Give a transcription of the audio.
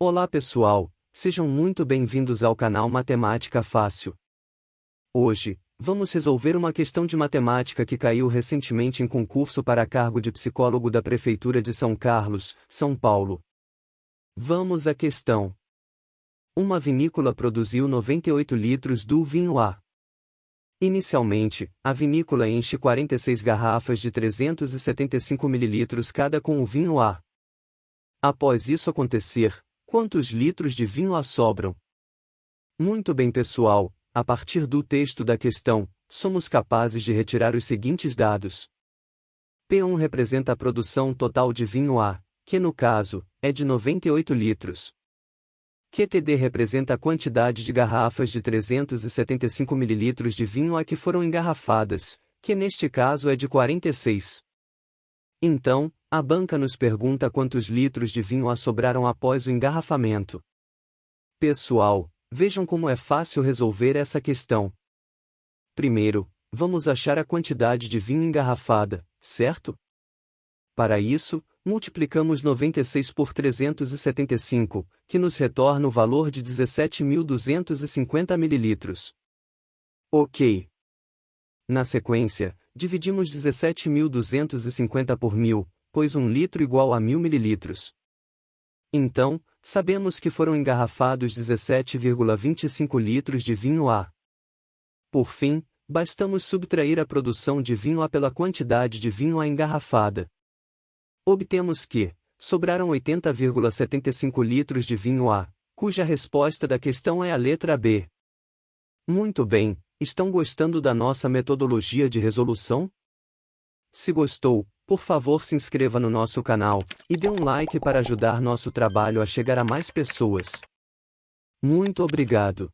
Olá pessoal, sejam muito bem-vindos ao canal Matemática Fácil. Hoje, vamos resolver uma questão de matemática que caiu recentemente em concurso para cargo de psicólogo da Prefeitura de São Carlos, São Paulo. Vamos à questão. Uma vinícola produziu 98 litros do vinho A. Inicialmente, a vinícola enche 46 garrafas de 375 ml cada com o vinho A. Após isso acontecer, quantos litros de vinho A sobram? Muito bem, pessoal, a partir do texto da questão, somos capazes de retirar os seguintes dados. P1 representa a produção total de vinho A, que no caso, é de 98 litros. QTD representa a quantidade de garrafas de 375 ml de vinho a que foram engarrafadas, que neste caso é de 46. Então, a banca nos pergunta quantos litros de vinho a sobraram após o engarrafamento. Pessoal, vejam como é fácil resolver essa questão. Primeiro, vamos achar a quantidade de vinho engarrafada, certo? Para isso, multiplicamos 96 por 375, que nos retorna o valor de 17.250 ml. Ok. Na sequência, dividimos 17.250 por 1.000, pois 1 litro igual a 1.000 ml. Então, sabemos que foram engarrafados 17,25 litros de vinho A. Por fim, bastamos subtrair a produção de vinho A pela quantidade de vinho A engarrafada. Obtemos que, sobraram 80,75 litros de vinho A, cuja resposta da questão é a letra B. Muito bem, estão gostando da nossa metodologia de resolução? Se gostou, por favor se inscreva no nosso canal, e dê um like para ajudar nosso trabalho a chegar a mais pessoas. Muito obrigado.